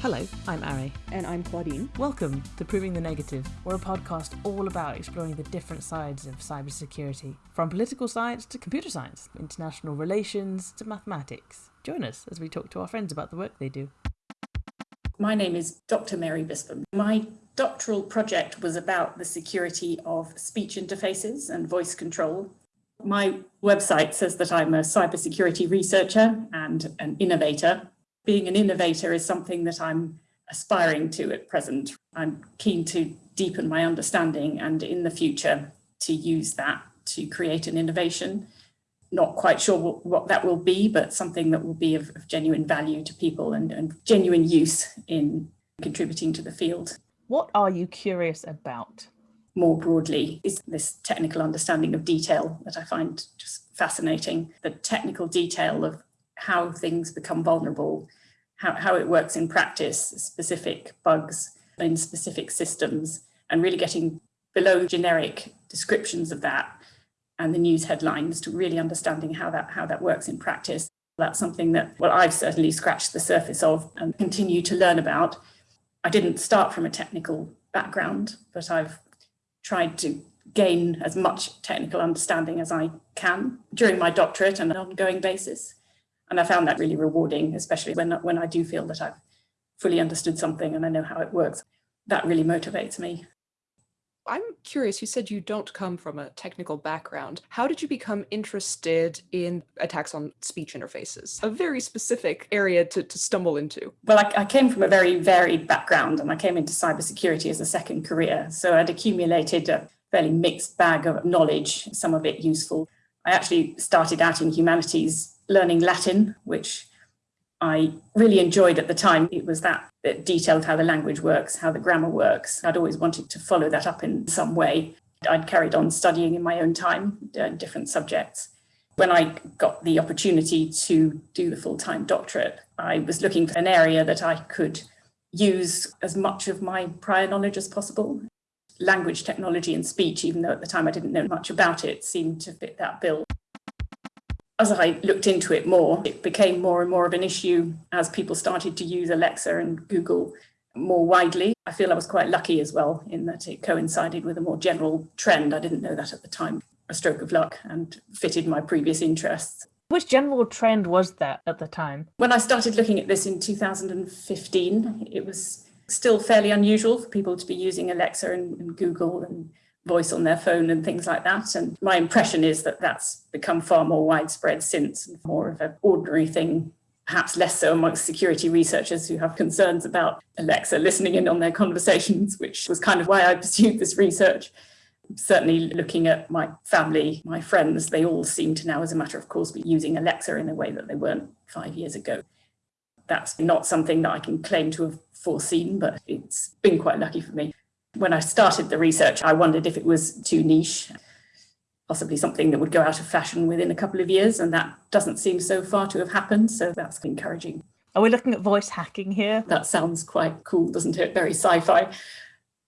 Hello, I'm Ari. And I'm Claudine. Welcome to Proving the Negative. We're a podcast all about exploring the different sides of cybersecurity, from political science to computer science, international relations to mathematics. Join us as we talk to our friends about the work they do. My name is Dr. Mary Bispham. My doctoral project was about the security of speech interfaces and voice control. My website says that I'm a cybersecurity researcher and an innovator, being an innovator is something that I'm aspiring to at present. I'm keen to deepen my understanding and in the future to use that to create an innovation. Not quite sure what, what that will be, but something that will be of, of genuine value to people and, and genuine use in contributing to the field. What are you curious about? More broadly, is this technical understanding of detail that I find just fascinating. The technical detail of how things become vulnerable, how, how it works in practice, specific bugs in specific systems, and really getting below generic descriptions of that and the news headlines to really understanding how that how that works in practice. That's something that well I've certainly scratched the surface of and continue to learn about. I didn't start from a technical background, but I've tried to gain as much technical understanding as I can during my doctorate on an ongoing basis. And I found that really rewarding, especially when, when I do feel that I've fully understood something and I know how it works. That really motivates me. I'm curious, you said you don't come from a technical background. How did you become interested in attacks on speech interfaces? A very specific area to, to stumble into. Well, I, I came from a very varied background and I came into cybersecurity as a second career. So I'd accumulated a fairly mixed bag of knowledge, some of it useful. I actually started out in humanities learning Latin, which I really enjoyed at the time. It was that that detailed how the language works, how the grammar works. I'd always wanted to follow that up in some way. I'd carried on studying in my own time, uh, different subjects. When I got the opportunity to do the full time doctorate, I was looking for an area that I could use as much of my prior knowledge as possible. Language technology and speech, even though at the time I didn't know much about it, seemed to fit that bill as I looked into it more, it became more and more of an issue as people started to use Alexa and Google more widely. I feel I was quite lucky as well in that it coincided with a more general trend. I didn't know that at the time, a stroke of luck, and fitted my previous interests. Which general trend was that at the time? When I started looking at this in 2015, it was still fairly unusual for people to be using Alexa and, and Google and voice on their phone and things like that. And my impression is that that's become far more widespread since, and more of an ordinary thing, perhaps less so amongst security researchers who have concerns about Alexa listening in on their conversations, which was kind of why I pursued this research. Certainly, looking at my family, my friends, they all seem to now, as a matter of course, be using Alexa in a way that they weren't five years ago. That's not something that I can claim to have foreseen, but it's been quite lucky for me when I started the research, I wondered if it was too niche, possibly something that would go out of fashion within a couple of years, and that doesn't seem so far to have happened. So that's encouraging. Are we looking at voice hacking here? That sounds quite cool, doesn't it? Very sci fi.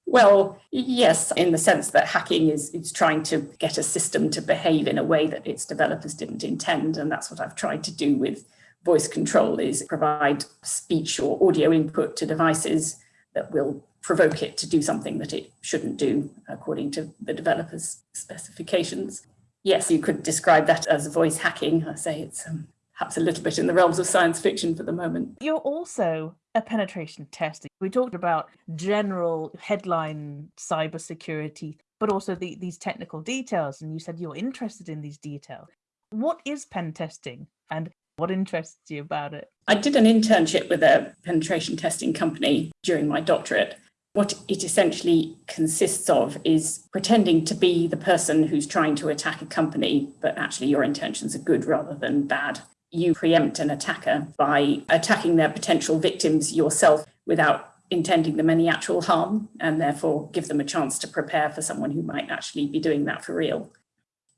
Well, yes, in the sense that hacking is, is trying to get a system to behave in a way that its developers didn't intend. And that's what I've tried to do with voice control is provide speech or audio input to devices that will provoke it to do something that it shouldn't do according to the developer's specifications. Yes, you could describe that as voice hacking. I say it's um, perhaps a little bit in the realms of science fiction for the moment. You're also a penetration tester. We talked about general headline cybersecurity, but also the, these technical details. And you said you're interested in these details. What is pen testing and what interests you about it? I did an internship with a penetration testing company during my doctorate. What it essentially consists of is pretending to be the person who's trying to attack a company, but actually your intentions are good rather than bad. You preempt an attacker by attacking their potential victims yourself without intending them any actual harm, and therefore give them a chance to prepare for someone who might actually be doing that for real.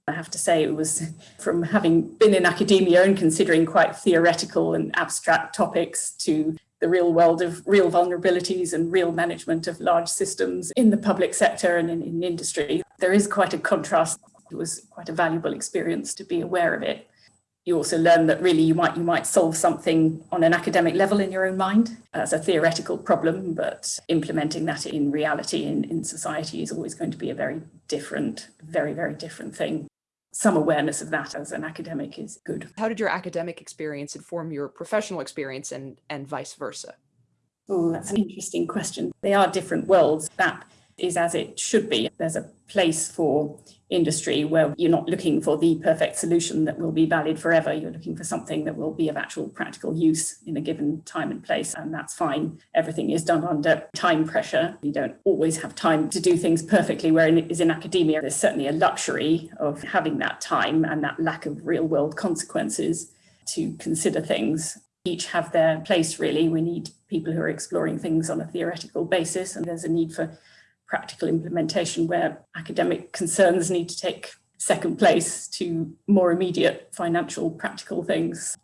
I have to say, it was from having been in academia and considering quite theoretical and abstract topics to the real world of real vulnerabilities and real management of large systems in the public sector and in, in industry. There is quite a contrast. It was quite a valuable experience to be aware of it. you also learn that really you might you might solve something on an academic level in your own mind as a theoretical problem but implementing that in reality in, in society is always going to be a very different very very different thing some awareness of that as an academic is good. How did your academic experience inform your professional experience and and vice versa? Oh that's an interesting question. They are different worlds. That is as it should be. There's a place for industry where you're not looking for the perfect solution that will be valid forever. You're looking for something that will be of actual practical use in a given time and place, and that's fine. Everything is done under time pressure. You don't always have time to do things perfectly, whereas in academia, there's certainly a luxury of having that time and that lack of real world consequences to consider things each have their place really. We need people who are exploring things on a theoretical basis and there's a need for practical implementation where academic concerns need to take second place to more immediate financial practical things.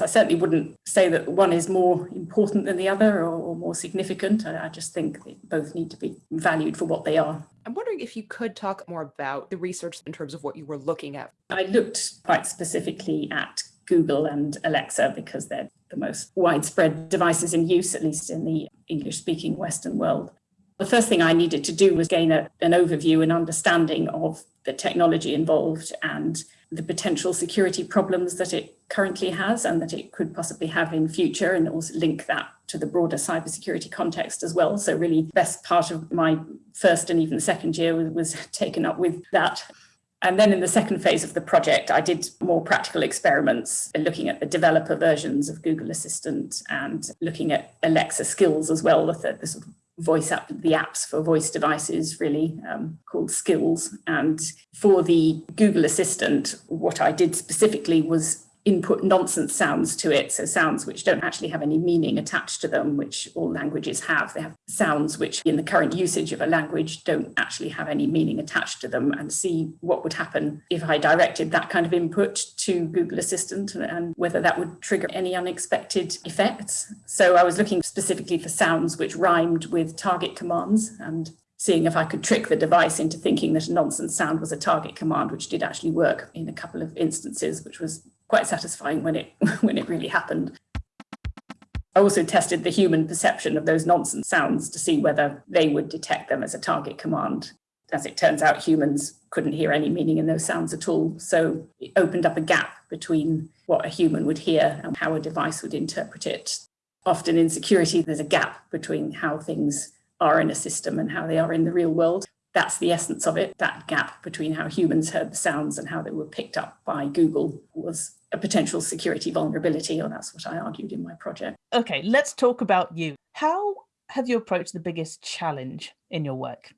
I certainly wouldn't say that one is more important than the other or, or more significant. I, I, just think they both need to be valued for what they are. I'm wondering if you could talk more about the research in terms of what you were looking at. I looked quite specifically at Google and Alexa because they're the most widespread devices in use, at least in the English speaking Western world. The first thing I needed to do was gain a, an overview and understanding of the technology involved and the potential security problems that it currently has and that it could possibly have in future and also link that to the broader cybersecurity context as well. So really best part of my first and even second year was, was taken up with that. And then in the second phase of the project, I did more practical experiments looking at the developer versions of Google Assistant and looking at Alexa skills as well, the, the sort of voice app, the apps for voice devices really um, called Skills. And for the Google Assistant, what I did specifically was input nonsense sounds to it. So sounds which don't actually have any meaning attached to them, which all languages have. They have sounds which in the current usage of a language don't actually have any meaning attached to them and see what would happen if I directed that kind of input to Google Assistant and whether that would trigger any unexpected effects. So I was looking specifically for sounds which rhymed with target commands and seeing if I could trick the device into thinking that a nonsense sound was a target command, which did actually work in a couple of instances, which was quite satisfying when it when it really happened. I also tested the human perception of those nonsense sounds to see whether they would detect them as a target command. As it turns out, humans couldn't hear any meaning in those sounds at all. So it opened up a gap between what a human would hear and how a device would interpret it. Often in security, there's a gap between how things are in a system and how they are in the real world. That's the essence of it. That gap between how humans heard the sounds and how they were picked up by Google was a potential security vulnerability, or that's what I argued in my project. Okay, let's talk about you. How have you approached the biggest challenge in your work?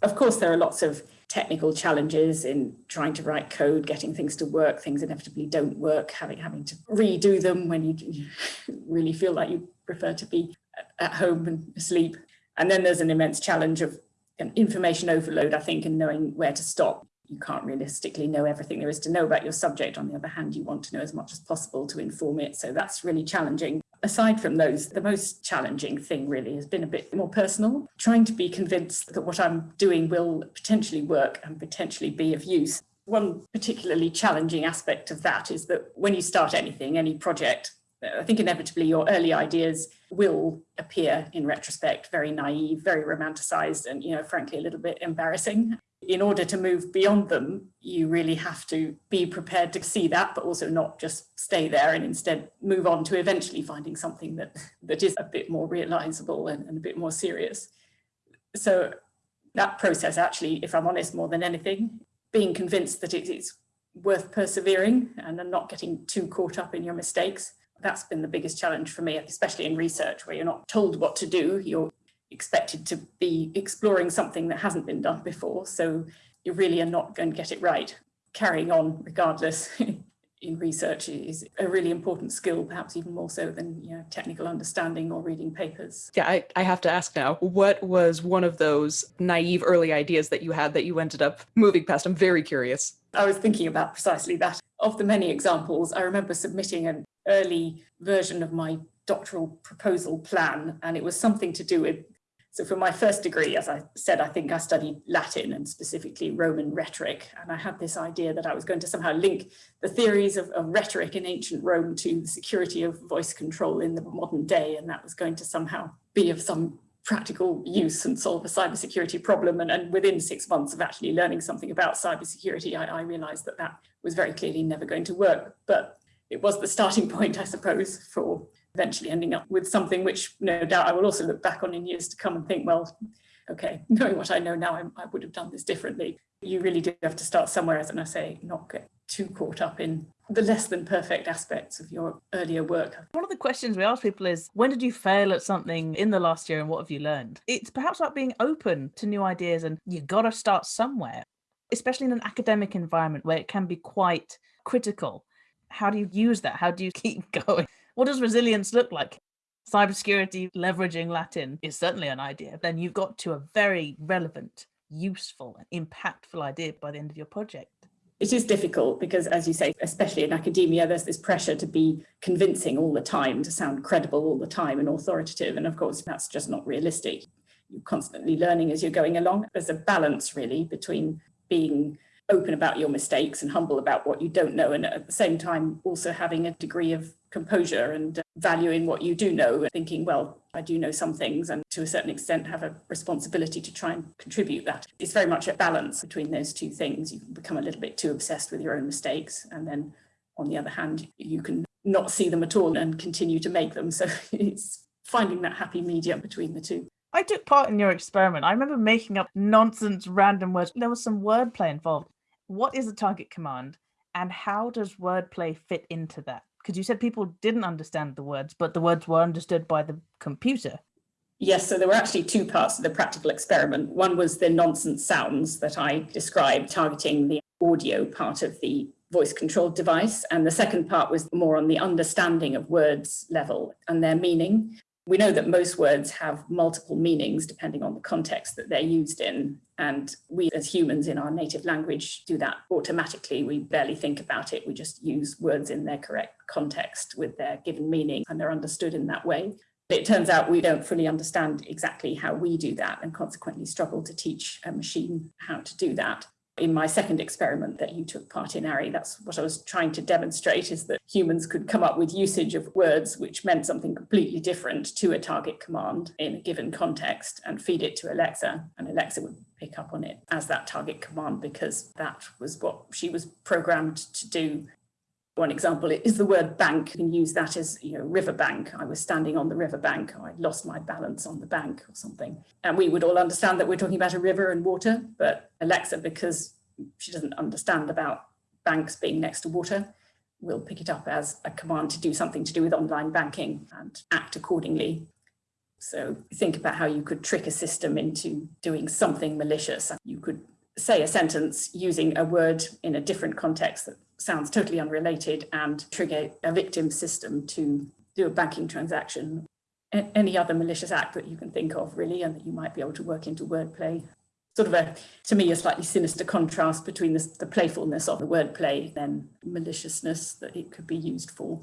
Of course, there are lots of technical challenges in trying to write code, getting things to work, things inevitably don't work, having having to redo them when you, really feel like you prefer to be at home and asleep. And then there's an immense challenge of information overload, I think, and knowing where to stop. You can't realistically know everything there is to know about your subject. On the other hand, you want to know as much as possible to inform it. So that's really challenging. Aside from those, the most challenging thing really has been a bit more personal, trying to be convinced that what I'm doing will potentially work and potentially be of use. One particularly challenging aspect of that is that when you start anything, any project, I think inevitably your early ideas will appear in retrospect very naive, very romanticized, and, you know, frankly, a little bit embarrassing. In order to move beyond them, you really have to be prepared to see that, but also not just stay there and instead move on to eventually finding something that, that is a bit more realizable and, and a bit more serious. So that process actually, if I'm honest, more than anything, being convinced that it is worth persevering and not getting too caught up in your mistakes that's been the biggest challenge for me, especially in research where you're not told what to do. You're expected to be exploring something that hasn't been done before. So you really are not going to get it right. Carrying on regardless in research is a really important skill, perhaps even more so than you know, technical understanding or reading papers. Yeah, I, I have to ask now, what was one of those naive early ideas that you had that you ended up moving past? I'm very curious. I was thinking about precisely that. Of the many examples, I remember submitting an early version of my doctoral proposal plan, and it was something to do with So for my first degree, as I said, I think I studied Latin and specifically Roman rhetoric. And I had this idea that I was going to somehow link the theories of, of rhetoric in ancient Rome to the security of voice control in the modern day. And that was going to somehow be of some practical use and solve a cybersecurity problem. And, and within six months of actually learning something about cybersecurity, I, I realized that that was very clearly never going to work. But it was the starting point, I suppose, for eventually ending up with something which no doubt I will also look back on in years to come and think, well, okay, knowing what I know now, I, I would have done this differently. You really do have to start somewhere, as I say, not get too caught up in the less than perfect aspects of your earlier work. One of the questions we ask people is when did you fail at something in the last year and what have you learned? It's perhaps about being open to new ideas and you got to start somewhere, especially in an academic environment where it can be quite critical. How do you use that? How do you keep going? What does resilience look like? Cybersecurity leveraging Latin is certainly an idea. Then you've got to a very relevant, useful, and impactful idea by the end of your project. It is difficult because, as you say, especially in academia, there's this pressure to be convincing all the time, to sound credible all the time and authoritative. And of course, that's just not realistic. You're constantly learning as you're going along. There's a balance really between being open about your mistakes and humble about what you don't know and at the same time also having a degree of composure and uh, valuing what you do know and thinking well i do know some things and to a certain extent have a responsibility to try and contribute that. It's very much a balance between those two things. You can become a little bit too obsessed with your own mistakes and then on the other hand you can not see them at all and continue to make them. So it's finding that happy medium between the two. I took part in your experiment. I remember making up nonsense random words. There was some wordplay involved what is a target command and how does wordplay fit into that? Because you said people didn't understand the words, but the words were understood by the computer. Yes, so there were actually two parts of the practical experiment. One was the nonsense sounds that I described, targeting the audio part of the voice controlled device. And the second part was more on the understanding of words level and their meaning. We know that most words have multiple meanings depending on the context that they're used in. And we as humans in our native language do that automatically. We barely think about it. We just use words in their correct context with their given meaning and they're understood in that way. It turns out we don't fully understand exactly how we do that and consequently struggle to teach a machine how to do that in my second experiment that you took part in, Ari, that's what I was trying to demonstrate is that humans could come up with usage of words which meant something completely different to a target command in a given context and feed it to Alexa and Alexa would pick up on it as that target command because that was what she was programmed to do one example is the word bank. You can use that as, you know, riverbank. I was standing on the riverbank. I lost my balance on the bank or something. And we would all understand that we're talking about a river and water, but Alexa, because she doesn't understand about banks being next to water, will pick it up as a command to do something to do with online banking and act accordingly. So think about how you could trick a system into doing something malicious. You could say a sentence using a word in a different context that sounds totally unrelated and trigger a victim system to do a banking transaction. Any other malicious act that you can think of really and that you might be able to work into wordplay. Sort of a, to me, a slightly sinister contrast between the, the playfulness of the wordplay and maliciousness that it could be used for.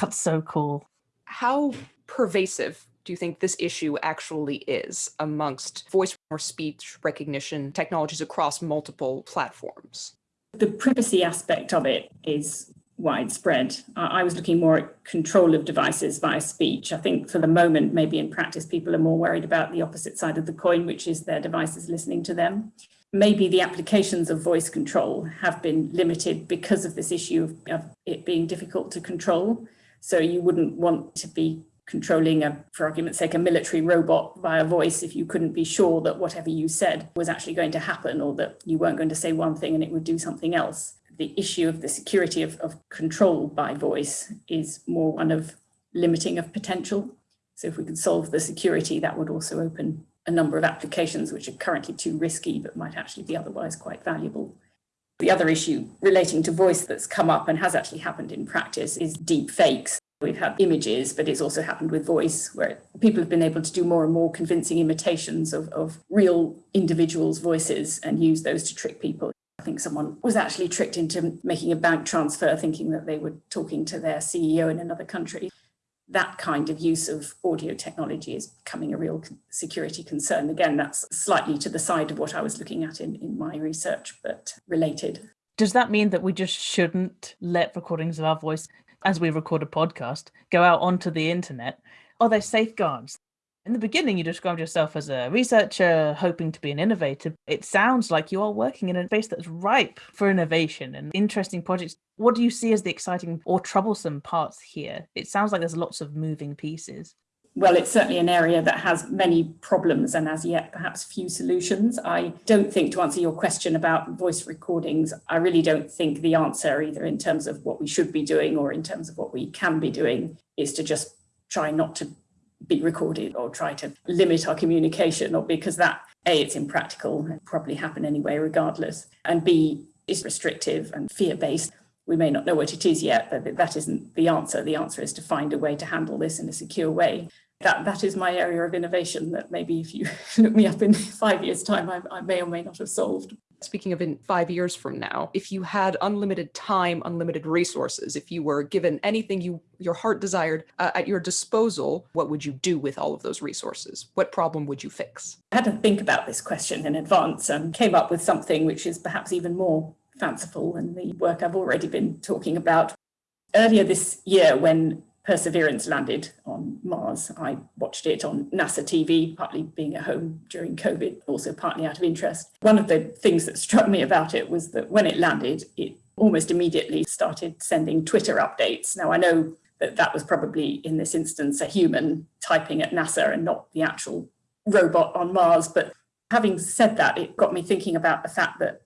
That's so cool. How pervasive do you think this issue actually is amongst voice or speech recognition technologies across multiple platforms? The privacy aspect of it is widespread. I was looking more at control of devices via speech. I think for the moment, maybe in practice, people are more worried about the opposite side of the coin, which is their devices listening to them. Maybe the applications of voice control have been limited because of this issue of, it being difficult to control. So you wouldn't want to be controlling a, for argument's sake, a military robot via voice if you couldn't be sure that whatever you said was actually going to happen or that you weren't going to say one thing and it would do something else. The issue of the security of, of control by voice is more one of limiting of potential. So if we could solve the security, that would also open a number of applications which are currently too risky but might actually be otherwise quite valuable. The other issue relating to voice that's come up and has actually happened in practice is deep fakes. We've had images, but it's also happened with voice, where people have been able to do more and more convincing imitations of, of real individuals' voices and use those to trick people. I think someone was actually tricked into making a bank transfer thinking that they were talking to their CEO in another country. that kind of use of audio technology is becoming a real security concern. Again, that's slightly to the side of what I was looking at in, in my research, but related. Does that mean that we just shouldn't let recordings of our voice, as we record a podcast, go out onto the internet? Are there safeguards? In the beginning, you described yourself as a researcher hoping to be an innovator. It sounds like you are working in a space that's ripe for innovation and interesting projects. What do you see as the exciting or troublesome parts here? It sounds like there's lots of moving pieces. Well, it's certainly an area that has many problems and as yet perhaps few solutions. I don't think, to answer your question about voice recordings, I really don't think the answer, either in terms of what we should be doing or in terms of what we can be doing, is to just try not to be recorded or try to limit our communication or because that a it's impractical and probably happen anyway regardless and b is restrictive and fear-based we may not know what it is yet but that isn't the answer the answer is to find a way to handle this in a secure way that that is my area of innovation that maybe if you look me up in five years time I, I may or may not have solved speaking of in five years from now, if you had unlimited time, unlimited resources, if you were given anything you your heart desired uh, at your disposal, what would you do with all of those resources? What problem would you fix? I had to think about this question in advance and came up with something which is perhaps even more fanciful than the work I've already been talking about. Earlier this year, when Perseverance landed on Mars. I watched it on NASA TV, partly being at home during COVID, also partly out of interest. One of the things that struck me about it was that when it landed, it almost immediately started sending Twitter updates. Now, I know that that was probably in this instance a human typing at NASA and not the actual robot on Mars. But having said that, it got me thinking about the fact that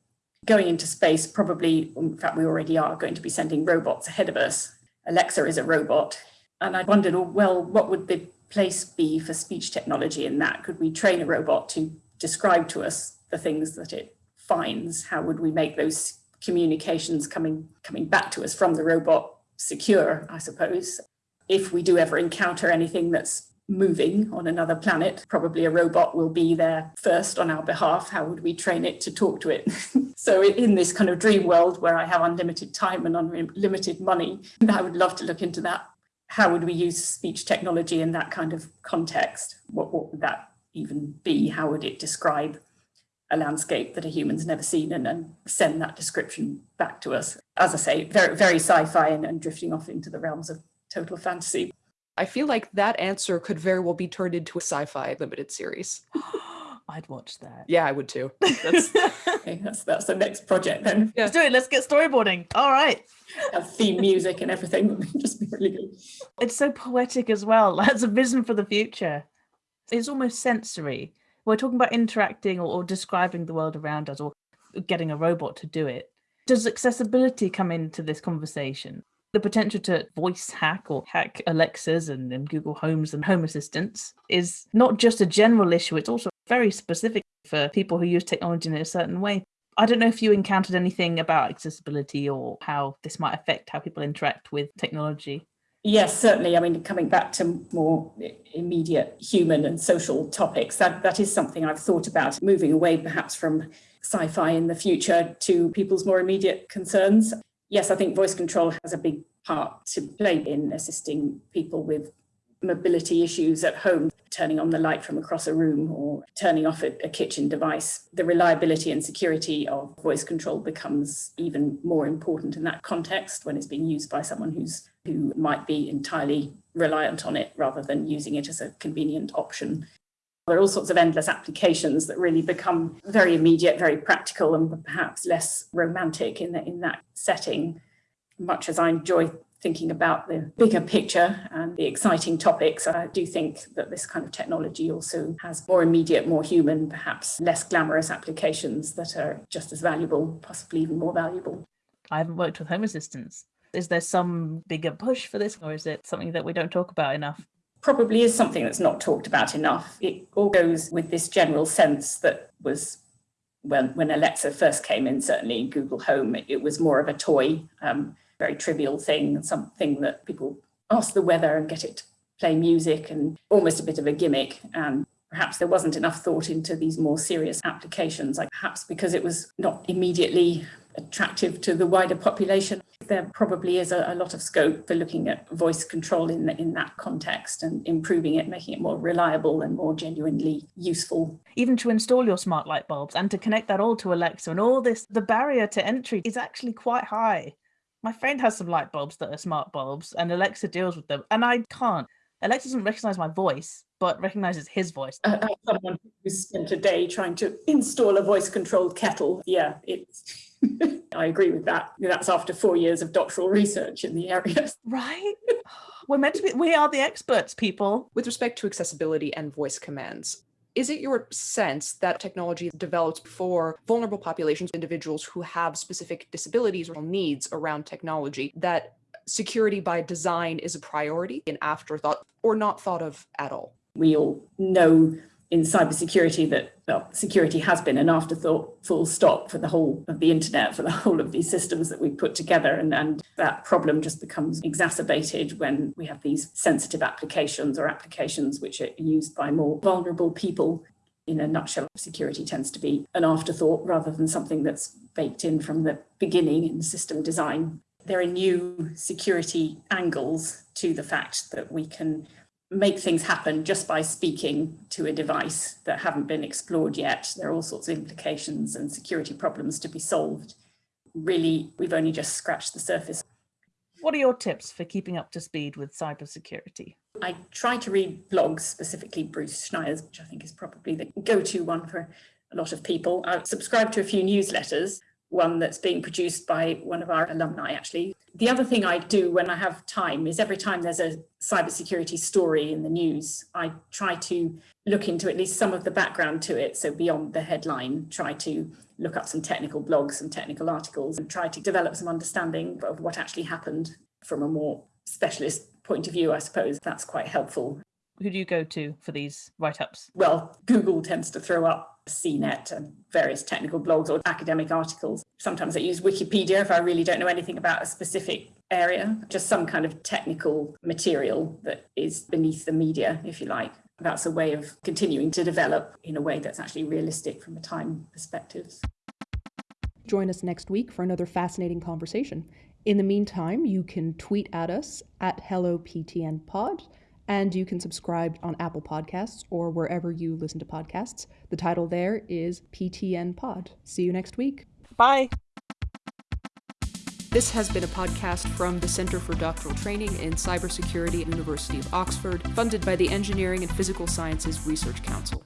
going into space, probably, in fact, we already are going to be sending robots ahead of us Alexa is a robot. And I wondered, oh, well, what would the place be for speech technology in that? Could we train a robot to describe to us the things that it finds? How would we make those communications coming, coming back to us from the robot secure, I suppose? If we do ever encounter anything that's moving on another planet, probably a robot will be there first on our behalf. How would we train it to talk to it? so in this kind of dream world where I have unlimited time and unlimited money, I would love to look into that. How would we use speech technology in that kind of context? What, what would that even be? How would it describe a landscape that a human's never seen and, and send that description back to us? As I say, very, very sci-fi and, and drifting off into the realms of total fantasy. I feel like that answer could very well be turned into a sci-fi limited series. I'd watch that. Yeah, I would too. That's, okay, that's, that's the next project then. Yeah. Let's do it. Let's get storyboarding. All right. Have theme music and everything just be really good. It's so poetic as well. That's a vision for the future. It's almost sensory. We're talking about interacting or, or describing the world around us or getting a robot to do it. Does accessibility come into this conversation? The potential to voice hack or hack Alexas and, and Google Homes and Home Assistants is not just a general issue, it's also very specific for people who use technology in a certain way. I don't know if you encountered anything about accessibility or how this might affect how people interact with technology. Yes, certainly. I mean, coming back to more immediate human and social topics, that, that is something I've thought about, moving away perhaps from sci-fi in the future to people's more immediate concerns yes, I think voice control has a big part to play in assisting people with mobility issues at home, turning on the light from across a room or turning off a, a, kitchen device. The reliability and security of voice control becomes even more important in that context when it's being used by someone who's who might be entirely reliant on it rather than using it as a convenient option. There are all sorts of endless applications that really become very immediate, very practical, and perhaps less romantic in, the, in that setting. Much as I enjoy thinking about the bigger picture and the exciting topics, I do think that this kind of technology also has more immediate, more human, perhaps less glamorous applications that are just as valuable, possibly even more valuable. I haven't worked with Home Assistants. Is there some bigger push for this, or is it something that we don't talk about enough? Probably is something that's not talked about enough. It all goes with this general sense that was when, when Alexa first came in, certainly in Google Home, it, it was more of a toy, um, very trivial thing, something that people ask the weather and get it to play music and almost a bit of a gimmick. And perhaps there wasn't enough thought into these more serious applications, like perhaps because it was not immediately attractive to the wider population. There probably is a, a, lot of scope for looking at voice control in, the, in that context and improving it, making it more reliable and more genuinely useful. Even to install your smart light bulbs and to connect that all to Alexa and all this, the barrier to entry is actually quite high. My friend has some light bulbs that are smart bulbs and Alexa deals with them and I can't. Alexa doesn't recognize my voice, but recognizes his voice. Uh, uh, someone who spent a day trying to install a voice controlled kettle. Yeah, it's I agree with that. That's after four years of doctoral research in the area. Right? We're meant to be, we are the experts, people. With respect to accessibility and voice commands, is it your sense that technology developed for vulnerable populations, individuals who have specific disabilities or needs around technology, that security by design is a priority, an afterthought, or not thought of at all? We all know in cybersecurity that well, security has been an afterthought full stop for the whole of the internet, for the whole of these systems that we put together. And, and that problem just becomes exacerbated when we have these sensitive applications or applications which are used by more vulnerable people. In a nutshell, security tends to be an afterthought rather than something that's baked in from the beginning in system design. There are new security angles to the fact that we can make things happen just by speaking to a device that haven't been explored yet. There are all sorts of implications and security problems to be solved. Really, we've only just scratched the surface. What are your tips for keeping up to speed with cybersecurity? I try to read blogs, specifically Bruce Schneier's, which I think is probably the go-to one for a lot of people. I subscribe to a few newsletters one that's being produced by one of our alumni, actually. The other thing I do when I have time is every time there's a cybersecurity story in the news, I try to look into at least some of the background to it. So beyond the headline, try to look up some technical blogs, some technical articles, and try to develop some understanding of what actually happened from a more specialist point of view, I suppose. That's quite helpful. Who do you go to for these write-ups? Well, Google tends to throw up CNET and various technical blogs or academic articles. Sometimes I use Wikipedia if I really don't know anything about a specific area, just some kind of technical material that is beneath the media, if you like. That's a way of continuing to develop in a way that's actually realistic from a time perspective. Join us next week for another fascinating conversation. In the meantime, you can tweet at us at HelloPTNPod and you can subscribe on Apple Podcasts or wherever you listen to podcasts. The title there is PTN Pod. See you next week. Bye. This has been a podcast from the Center for Doctoral Training in Cybersecurity at University of Oxford, funded by the Engineering and Physical Sciences Research Council.